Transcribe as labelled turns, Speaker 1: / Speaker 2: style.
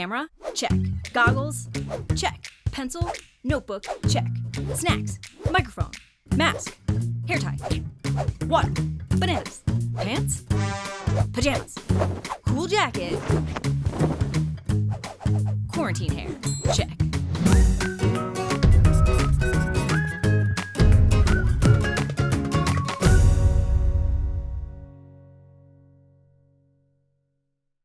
Speaker 1: Camera? Check. Goggles? Check. Pencil? Notebook? Check. Snacks? Microphone? Mask? Hair tie? Water? Bananas? Pants? Pajamas? Cool jacket? Quarantine hair? check.